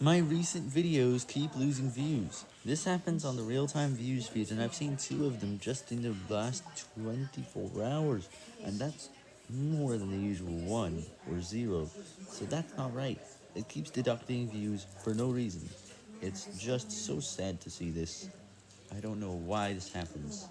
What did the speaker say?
My recent videos keep losing views. This happens on the real-time views feed, and I've seen two of them just in the last 24 hours, and that's more than the usual 1 or 0, so that's not right. It keeps deducting views for no reason. It's just so sad to see this. I don't know why this happens.